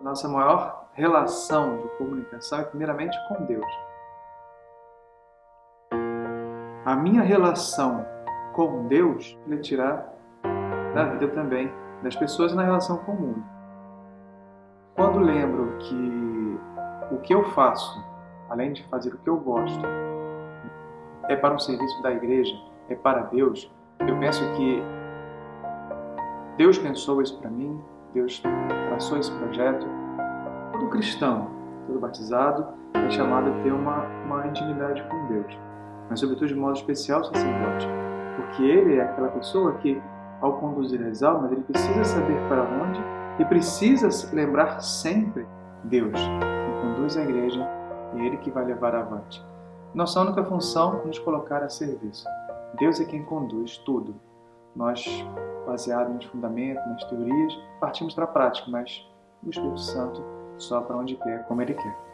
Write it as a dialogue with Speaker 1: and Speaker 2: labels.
Speaker 1: Nossa maior relação de comunicação é primeiramente com Deus. A minha relação com Deus ele tirar da vida também das pessoas na relação com o mundo. Quando lembro que o que eu faço, além de fazer o que eu gosto, é para um serviço da igreja, é para Deus, eu penso que Deus pensou isso para mim, Deus traçou esse projeto. Todo cristão, todo batizado, é chamado a ter uma, uma intimidade com Deus, mas sobretudo de modo especial o sacerdote, porque ele é aquela pessoa que, ao conduzir as almas, ele precisa saber para onde e precisa lembrar sempre Deus, que conduz a igreja e ele que vai levar avante. Nossa única função é nos colocar a serviço. Deus é quem conduz tudo. Nós, baseado nos fundamentos, nas teorias, partimos para a prática, mas o Espírito Santo só para onde quer, como Ele quer.